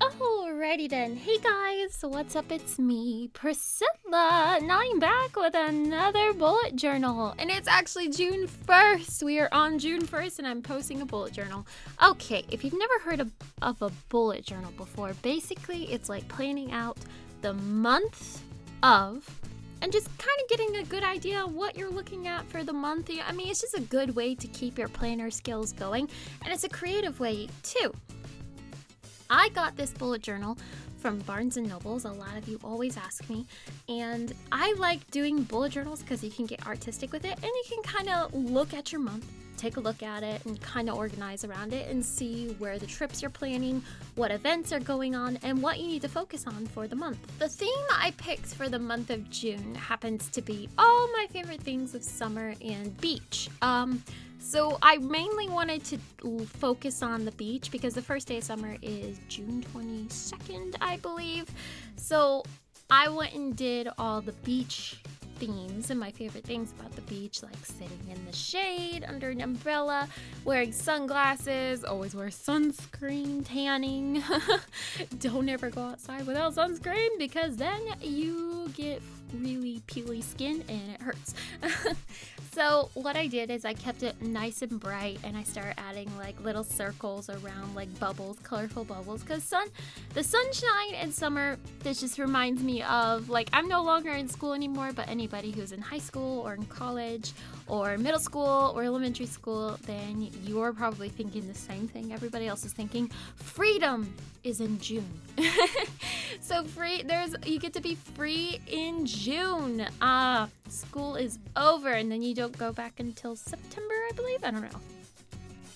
Alrighty then. Hey guys, what's up? It's me, Priscilla, and I'm back with another bullet journal. And it's actually June 1st. We are on June 1st, and I'm posting a bullet journal. Okay, if you've never heard of, of a bullet journal before, basically it's like planning out the month of and just kind of getting a good idea what you're looking at for the month. I mean, it's just a good way to keep your planner skills going, and it's a creative way too. I got this bullet journal from Barnes and Nobles. A lot of you always ask me, and I like doing bullet journals because you can get artistic with it and you can kind of look at your month, take a look at it, and kind of organize around it and see where the trips you're planning, what events are going on, and what you need to focus on for the month. The theme I picked for the month of June happens to be all my favorite things of summer and beach. Um, so I mainly wanted to focus on the beach because the first day of summer is June 22nd, I believe. So I went and did all the beach themes and my favorite things about the beach, like sitting in the shade under an umbrella, wearing sunglasses, always wear sunscreen, tanning. Don't ever go outside without sunscreen because then you get really peely skin and it hurts. So what I did is I kept it nice and bright and I started adding like little circles around like bubbles, colorful bubbles cuz sun the sunshine in summer this just reminds me of like I'm no longer in school anymore, but anybody who's in high school or in college or middle school or elementary school, then you're probably thinking the same thing everybody else is thinking. Freedom is in June. so free there's you get to be free in June. Ah, uh, school is over and then you don't go back until September, I believe. I don't know.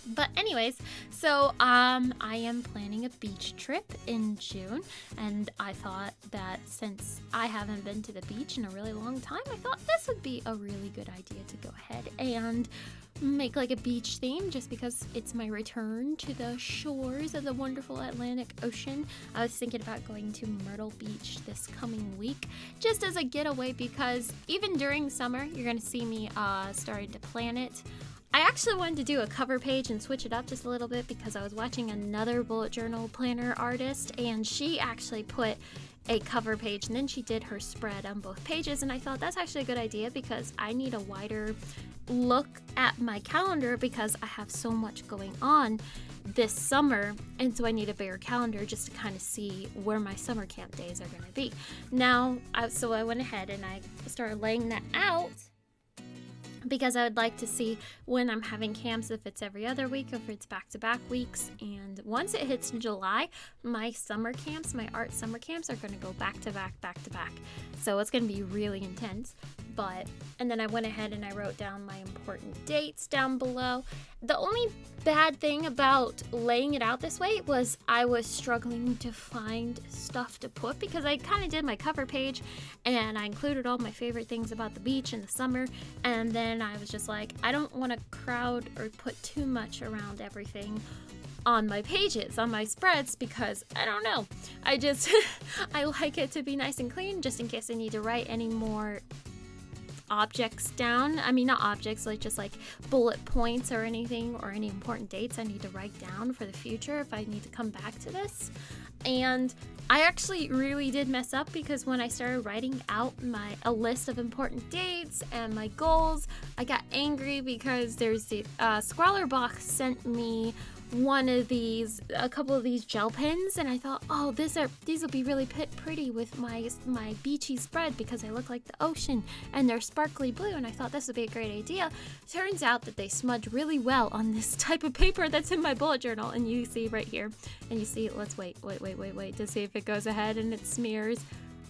But anyways, so um I am planning a beach trip in June and I thought that since I haven't been to the beach in a really long time, I thought this would be a really good idea to go ahead and make like a beach theme just because it's my return to the shores of the wonderful Atlantic Ocean. I was thinking about going to Myrtle Beach this coming week just as a getaway because even during summer, you're going to see me uh, starting to plan it. I actually wanted to do a cover page and switch it up just a little bit because I was watching another bullet journal planner artist and she actually put a cover page and then she did her spread on both pages and I thought that's actually a good idea because I need a wider look at my calendar because I have so much going on this summer and so I need a bigger calendar just to kind of see where my summer camp days are going to be. Now, I, so I went ahead and I started laying that out because I would like to see when I'm having camps if it's every other week if it's back to back weeks. And once it hits July, my summer camps, my art summer camps, are going to go back to back, back to back. So it's going to be really intense. But, and then I went ahead and I wrote down my important dates down below. The only bad thing about laying it out this way was I was struggling to find stuff to put because I kind of did my cover page and I included all my favorite things about the beach in the summer. And then I was just like, I don't want to crowd or put too much around everything on my pages, on my spreads, because I don't know. I just, I like it to be nice and clean just in case I need to write any more objects down. I mean, not objects, like just like bullet points or anything or any important dates I need to write down for the future if I need to come back to this. And I actually really did mess up because when I started writing out my a list of important dates and my goals, I got angry because there's the uh, Box sent me one of these, a couple of these gel pens, and I thought, oh, these are these will be really pretty with my my beachy spread because they look like the ocean and they're sparkly blue, and I thought this would be a great idea. Turns out that they smudge really well on this type of paper that's in my bullet journal, and you see right here, and you see, let's wait, wait, wait, wait, wait to see if it goes ahead and it smears.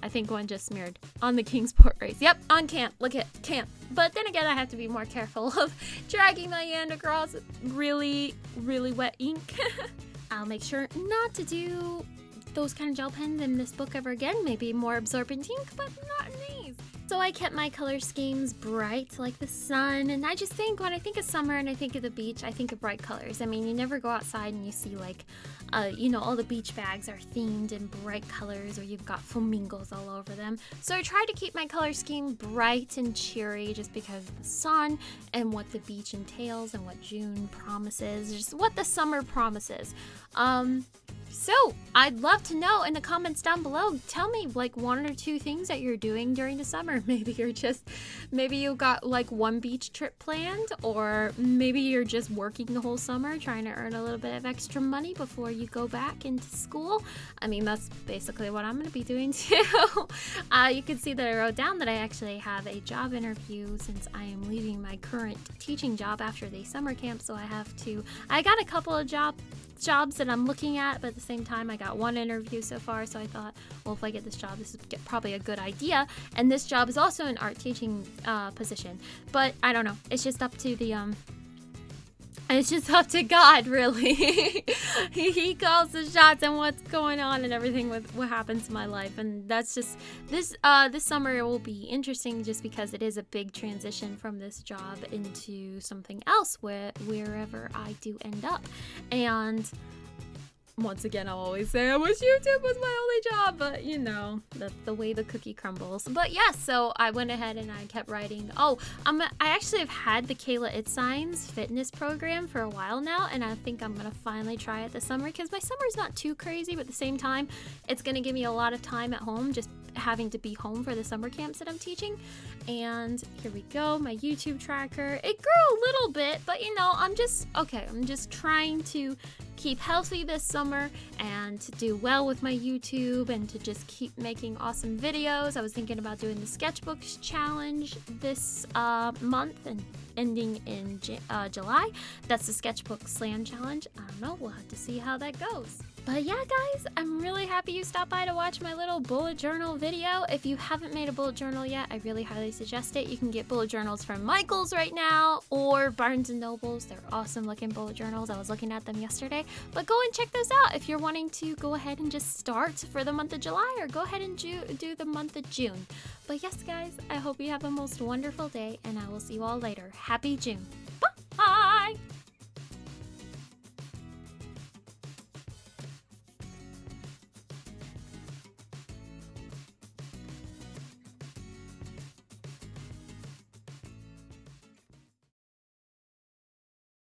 I think one just smeared on the Kingsport race. Yep, on camp. Look at camp. But then again, I have to be more careful of dragging my hand across really, really wet ink. I'll make sure not to do those kind of gel pens in this book ever again. Maybe more absorbent ink, but not. So I kept my color schemes bright like the sun and I just think when I think of summer and I think of the beach I think of bright colors. I mean you never go outside and you see like uh, you know all the beach bags are themed in bright colors or you've got flamingos all over them. So I tried to keep my color scheme bright and cheery just because of the sun and what the beach entails and what June promises, just what the summer promises. Um, So I'd love to know in the comments down below. Tell me like one or two things that you're doing during the summer. Maybe you're just, maybe you got like one beach trip planned, or maybe you're just working the whole summer trying to earn a little bit of extra money before you go back into school. I mean, that's basically what I'm going to be doing too. uh, you can see that I wrote down that I actually have a job interview since I am leaving my current teaching job after the summer camp. So I have to, I got a couple of job jobs that I'm looking at, but at the same time, I got one interview so far. So I thought, well, if I get this job, this is probably a good idea. And this job is also an art teaching uh, position, but I don't know. It's just up to the um it's just up to God, really. he, he calls the shots and what's going on and everything with what happens in my life, and that's just this. Uh, this summer will be interesting just because it is a big transition from this job into something else, where wherever I do end up, and once again, I'll always say I wish YouTube was my only job, but you know, that's the way the cookie crumbles. But yes, yeah, so I went ahead and I kept writing. Oh, um, I actually have had the Kayla It fitness program for a while now, and I think I'm gonna finally try it this summer because my summer's not too crazy, but at the same time, it's gonna give me a lot of time at home just having to be home for the summer camps that I'm teaching. And here we go, my YouTube tracker. It grew a little bit, but you know, I'm just okay, I'm just trying to keep healthy this summer and to do well with my YouTube and to just keep making awesome videos. I was thinking about doing the sketchbooks challenge this uh, month and ending in uh, July. That's the sketchbook slam challenge. I don't know, we'll have to see how that goes. But yeah, guys, I'm really happy you stopped by to watch my little bullet journal video. If you haven't made a bullet journal yet, I really highly suggest it. You can get bullet journals from Michaels right now or Barnes & Nobles. They're awesome looking bullet journals. I was looking at them yesterday. But go and check those out if you're wanting to go ahead and just start for the month of July or go ahead and do the month of June. But yes, guys, I hope you have a most wonderful day and I will see you all later. Happy June!